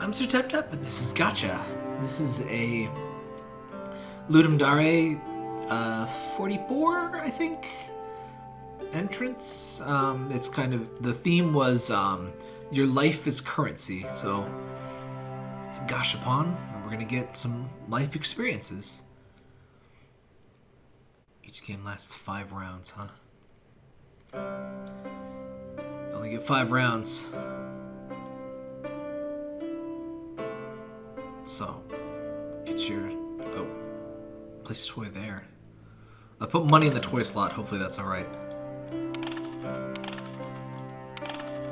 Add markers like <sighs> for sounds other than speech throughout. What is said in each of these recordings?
I'm Sir Tap Tap, and this is Gotcha. This is a Ludum Dare uh, 44, I think, entrance. Um, it's kind of the theme was um, your life is currency, so it's Gashapon, and we're gonna get some life experiences. Each game lasts five rounds, huh? You only get five rounds. So, get your... Oh, place toy there. I put money in the toy slot. Hopefully that's alright.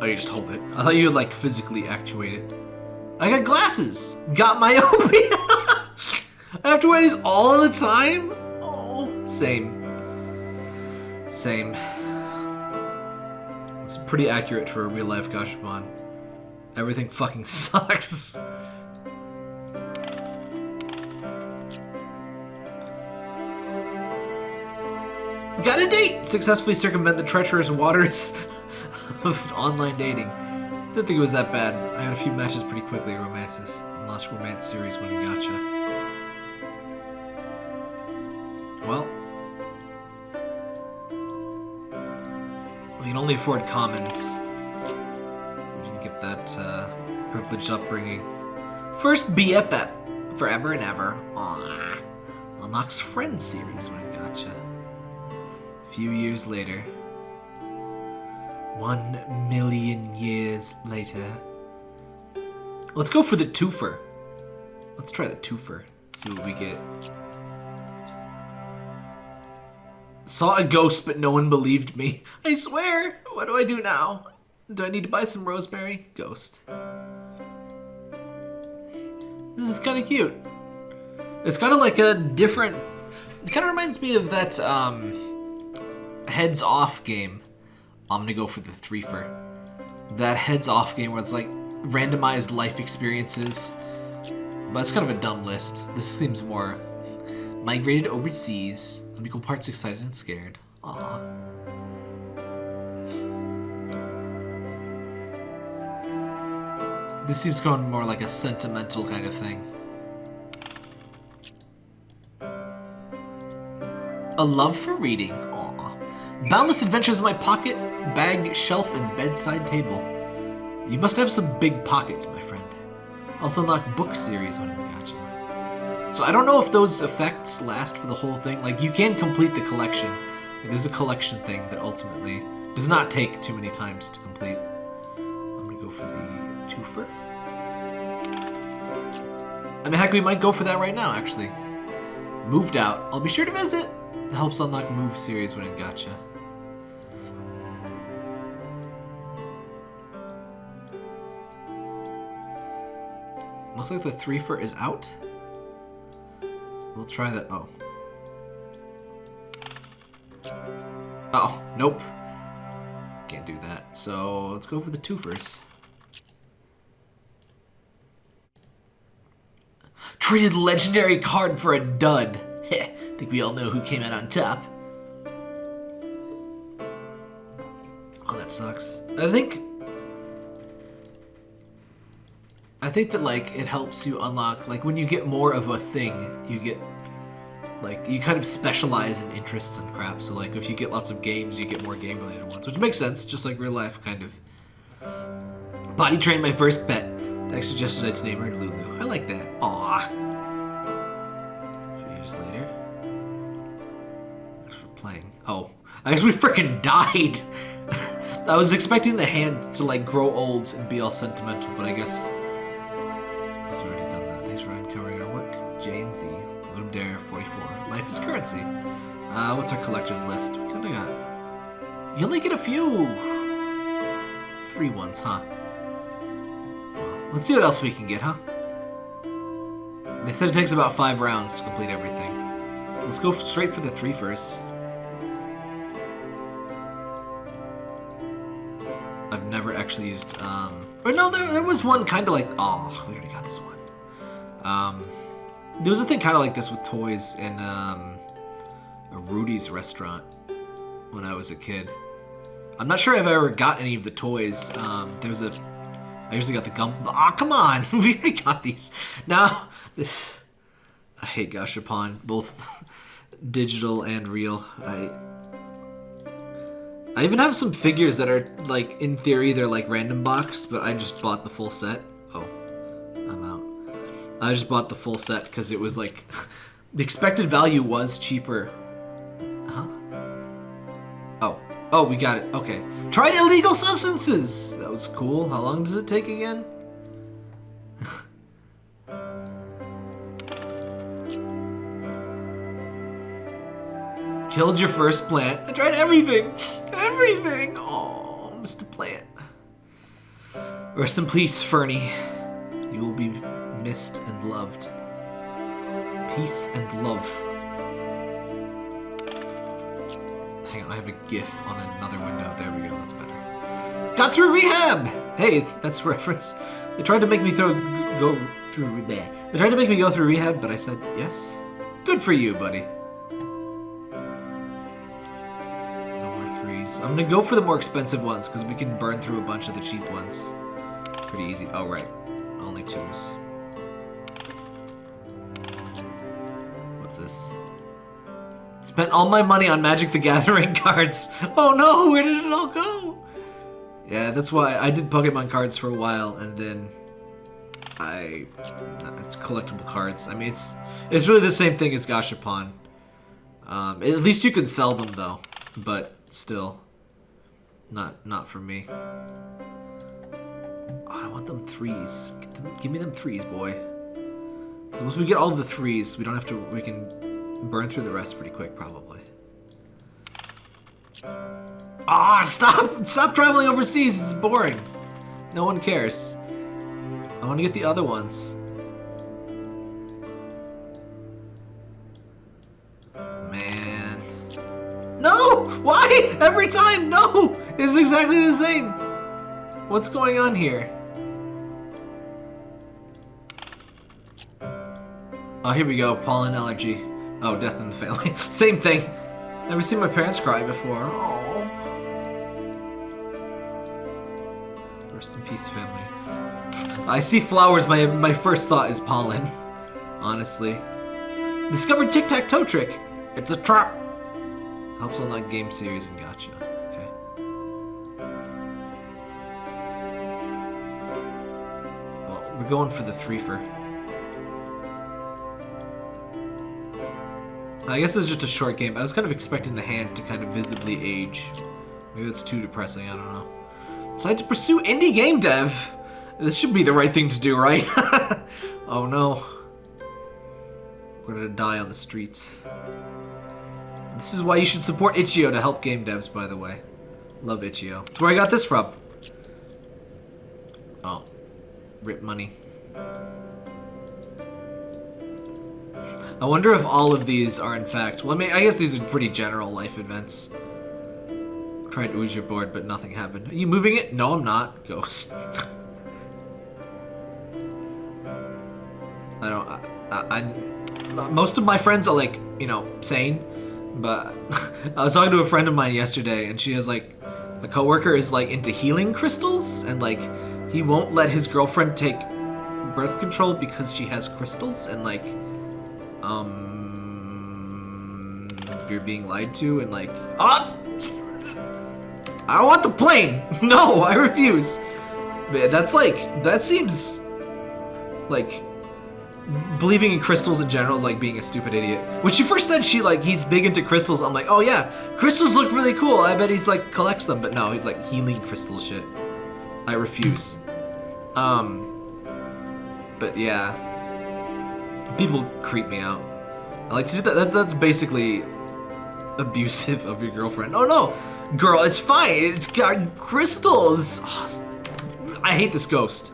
Oh, you just hold it. I thought you would, like, physically actuate it. I got glasses! Got my <laughs> myopia! I have to wear these all the time? Oh, same. Same. It's pretty accurate for a real-life Gashapon. Everything fucking <laughs> sucks. Got a date! Successfully circumvent the treacherous waters <laughs> of online dating. Didn't think it was that bad. I had a few matches pretty quickly, romances. Lost romance series it gotcha. Well. We can only afford commons. We didn't get that uh, privileged upbringing. First BFF, forever and ever. Aww. Unlocks Friends series it gotcha. Few years later. One million years later. Let's go for the twofer. Let's try the twofer. See what we get. Saw a ghost, but no one believed me. <laughs> I swear! What do I do now? Do I need to buy some rosemary? Ghost. This is kind of cute. It's kind of like a different... It kind of reminds me of that, um heads off game. I'm gonna go for the threefer. That heads off game where it's like randomized life experiences. But it's kind of a dumb list. This seems more migrated overseas. Equal parts excited and scared. Aww. This seems going more like a sentimental kind of thing. A love for reading. Boundless adventures in my pocket, bag, shelf, and bedside table. You must have some big pockets, my friend. Also unlock book series when I got you. So I don't know if those effects last for the whole thing. Like, you can complete the collection. It is a collection thing that ultimately does not take too many times to complete. I'm gonna go for the twofer. I mean, heck, we might go for that right now, actually. Moved out. I'll be sure to visit. It helps unlock move series when it gotcha. Looks like the threefer is out. We'll try that. Oh. Oh, nope. Can't do that. So let's go for the twofers. Traded legendary card for a dud. <laughs> Heh, think we all know who came out on top. Oh, that sucks. I think think that like it helps you unlock like when you get more of a thing, you get like you kind of specialize in interests and crap. So like if you get lots of games, you get more game related ones, which makes sense, just like real life kind of. Body train my first pet. Dex suggested I to name her Lulu. I like that. Aw. A few years later. Thanks for playing. Oh, I guess we freaking died. <laughs> I was expecting the hand to like grow old and be all sentimental, but I guess Life is currency. Uh, what's our collector's list? We kinda got... You only get a few... Free ones, huh? Well, let's see what else we can get, huh? They said it takes about five rounds to complete everything. Let's go straight for the three first. I've never actually used, um... Or no, there, there was one kind of like... Oh, we already got this one. Um, there was a thing kind of like this with toys in um, a Rudy's restaurant when I was a kid. I'm not sure if I ever got any of the toys. Um, there was a I usually got the gum. Ah, come on! <laughs> we already got these. Now, this. I hate Gashapon, both <laughs> digital and real. I. I even have some figures that are like, in theory, they're like random box, but I just bought the full set. I just bought the full set because it was like, <laughs> the expected value was cheaper. Huh? Oh, oh, we got it. Okay. Tried illegal substances! That was cool. How long does it take again? <laughs> Killed your first plant. I tried everything. Everything. Oh, Mr. Plant. Rest in peace, Fernie. You will be missed and loved. Peace and love. Hang on, I have a GIF on another window. There we go, that's better. Got through rehab! Hey, that's <laughs> reference. They tried to make me throw go through rehab. They tried to make me go through rehab, but I said yes. Good for you, buddy. No more threes. I'm gonna go for the more expensive ones because we can burn through a bunch of the cheap ones. Pretty easy. Oh, right. Only twos. This? Spent all my money on Magic the Gathering <laughs> cards. Oh no, where did it all go? Yeah, that's why I did Pokemon cards for a while, and then I... it's collectible cards. I mean, it's it's really the same thing as Gashapon. Um, at least you can sell them, though. But still, not not for me. Oh, I want them threes. Them, give me them threes, boy. Once we get all the threes, we don't have to... We can burn through the rest pretty quick, probably. Ah, stop! Stop traveling overseas, it's boring. No one cares. I want to get the other ones. Man. No! Why? Every time, no! It's exactly the same. What's going on here? Oh, here we go. Pollen allergy. Oh, death in the family. <laughs> Same thing. Never seen my parents cry before. Aww. Rest in peace, family. I see flowers, my, my first thought is pollen. Honestly. Discovered tic-tac-toe trick. It's a trap. Helps unlock game series and gotcha. Okay. Well, we're going for the three-fer. I guess it's just a short game. I was kind of expecting the hand to kind of visibly age. Maybe that's too depressing, I don't know. Decide to pursue indie game dev. This should be the right thing to do, right? <laughs> oh no. We're gonna die on the streets. This is why you should support Itch.io to help game devs, by the way. Love Itch.io. That's where I got this from. Oh. Rip money. I wonder if all of these are in fact... Well, I mean, I guess these are pretty general life events. Tried to your board, but nothing happened. Are you moving it? No, I'm not. Ghost. <laughs> I don't... I, I, I, most of my friends are, like, you know, sane. But <laughs> I was talking to a friend of mine yesterday, and she has, like... A coworker is, like, into healing crystals, and, like, he won't let his girlfriend take birth control because she has crystals, and, like um, you're being lied to and like, ah, I want the plane. <laughs> No, I refuse. That's like, that seems like believing in crystals in general is like being a stupid idiot. When she first said she like he's big into crystals, I'm like, oh yeah, crystals look really cool. I bet he's like collects them, but no, he's like healing crystal shit. I refuse. Um, but yeah, people creep me out. I like to do that. that that's basically abusive of your girlfriend. Oh no, girl, it's fine. It's got crystals. Oh, I hate this ghost.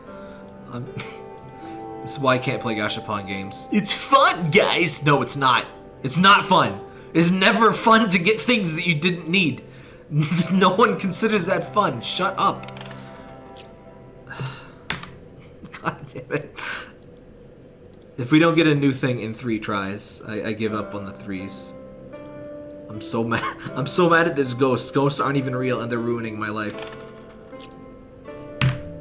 Um, <laughs> this is why I can't play Gashapon games. It's fun, guys. No, it's not. It's not fun. It's never fun to get things that you didn't need. <laughs> no one considers that fun. Shut up. <sighs> God damn it. If we don't get a new thing in three tries, I, I give up on the threes. I'm so <laughs> mad. I'm so mad at this ghost. Ghosts aren't even real and they're ruining my life.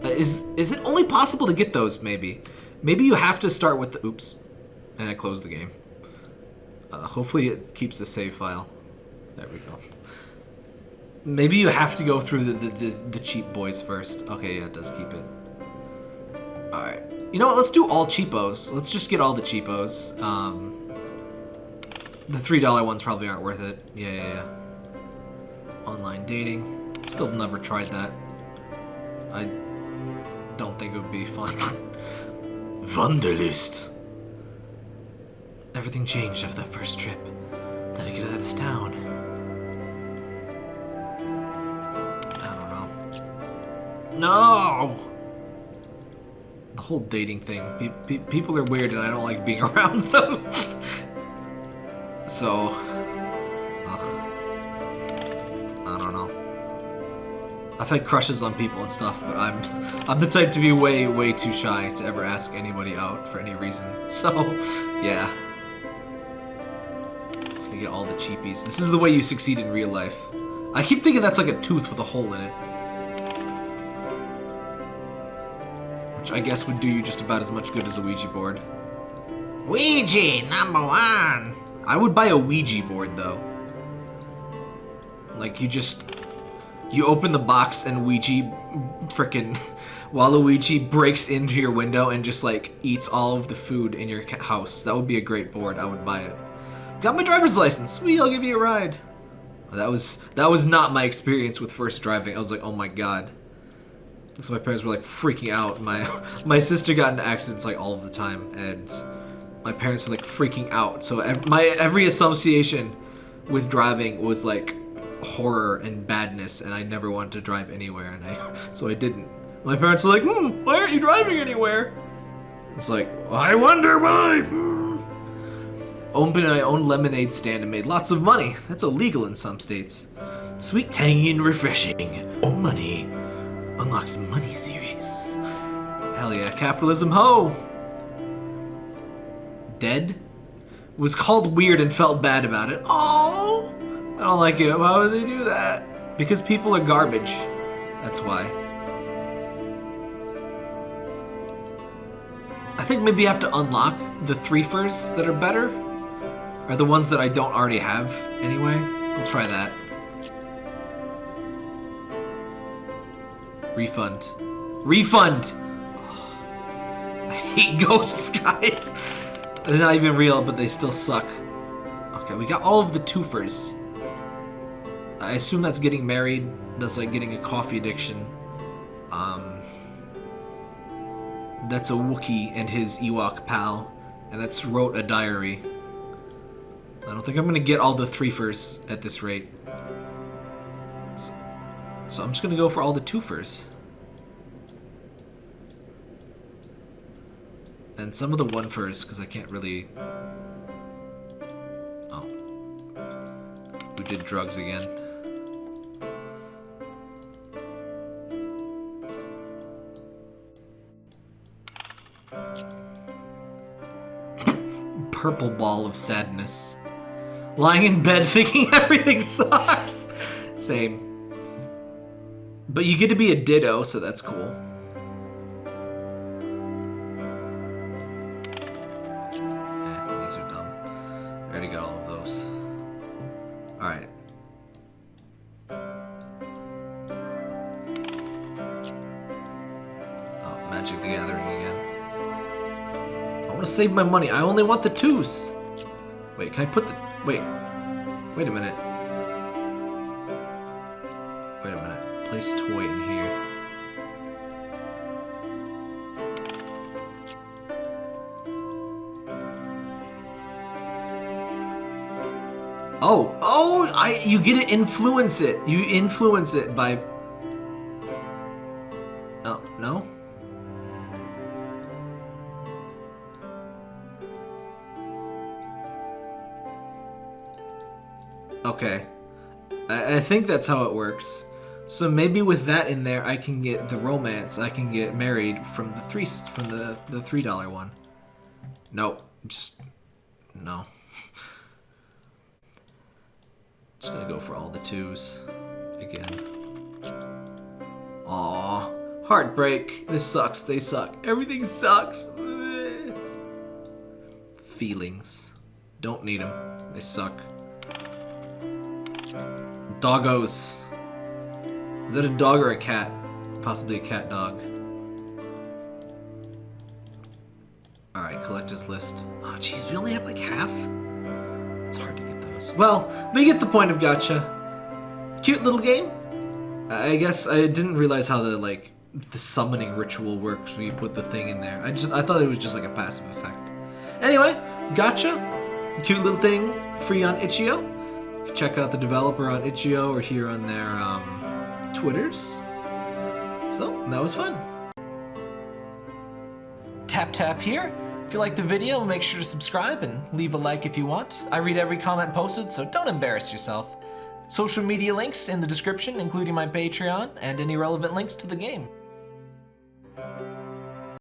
Uh, is Is it only possible to get those, maybe? Maybe you have to start with the... Oops. And I closed the game. Uh, hopefully it keeps the save file. There we go. Maybe you have to go through the, the, the, the cheap boys first. Okay, yeah, it does keep it. Alright. You know what? Let's do all cheapos. Let's just get all the cheapos. Um, the $3 ones probably aren't worth it. Yeah, yeah, yeah. Online dating. Still never tried that. I don't think it would be fun. <laughs> Wanderlust. Everything changed after that first trip. Time to get out of this town. I don't know. No! Whole dating thing. Pe pe people are weird and I don't like being <laughs> around them. so... Ugh. I don't know. I've had crushes on people and stuff, but I'm <laughs> I'm the type to be way, way too shy to ever ask anybody out for any reason. <laughs> So, yeah. Let's get all the cheapies. This is the way you succeed in real life. I keep thinking that's like a tooth with a hole in it. Which I guess would do you just about as much good as a Ouija board. Ouija, number one! I would buy a Ouija board, though. Like, you just you open the box and Ouija frickin' <laughs> Waluigi breaks into your window and just like eats all of the food in your house. That would be a great board. I would buy it. Got my driver's license. Sweet, I'll give you a ride. That was that was not my experience with first driving. I was like, oh my god. So my parents were like freaking out. My <laughs> my sister got into accidents like all of the time, and my parents were like freaking out. So ev my every association with driving was like horror and badness, and I never wanted to drive anywhere, and I <laughs> so I didn't. My parents were like, hmm, why aren't you driving anywhere? It's like, I wonder why. Hmm. Opened my own lemonade stand and made lots of money. That's illegal in some states. Sweet, tangy, and refreshing. Money. Unlocks money series. Hell yeah, capitalism ho! Dead? Was called weird and felt bad about it. Oh! I don't like it. Why would they do that? Because people are garbage. That's why. I think maybe I have to unlock the threefers that are better. Are the ones that I don't already have anyway. We'll try that. Refund. Refund! I hate <laughs> ghosts, guys! They're not even real, but they still suck. Okay, we got all of the twofers. I assume that's getting married. That's like getting a coffee addiction. Um, that's a Wookiee and his Ewok pal. And that's wrote a diary. I don't think I'm to get all the threefers at this rate. So I'm just going to go for all the twofers. And some of the one-fers, because I can't really... Oh. Who did drugs again? purple ball of sadness. Lying in bed <laughs> thinking everything sucks. Same. But you get to be a ditto, so that's cool. Eh, these are dumb. I already got all of those. Alright. Oh, Magic the Gathering again I want to save my money. I only want the twos. Wait, can I put the... Wait. Wait a minute. Place toy in here. Oh, oh, I you get to influence it. You influence it by Oh, no? Okay. I, I think that's how it works. So maybe with that in there, I can get the romance. I can get married from the three from the the three dollar one. Nope, just no. <laughs> just gonna go for all the twos again. Aw, Heartbreak. This sucks. They suck. Everything sucks. <sighs> Feelings. Don't need them. They suck. Doggos. Is that a dog or a cat? Possibly a cat dog. Alright, collector's list. Oh, jeez, we only have like half? It's hard to get those. Well, we get the point of gotcha. Cute little game. I guess I didn't realize how the, like, the summoning ritual works when you put the thing in there. I just I thought it was just like a passive effect. Anyway, gotcha. Cute little thing, free on itch.io. Check out the developer on itch.io or here on their um, Twitters. So, that was fun. Tap tap here. If you like the video, make sure to subscribe and leave a like if you want. I read every comment posted, so don't embarrass yourself. Social media links in the description, including my Patreon and any relevant links to the game.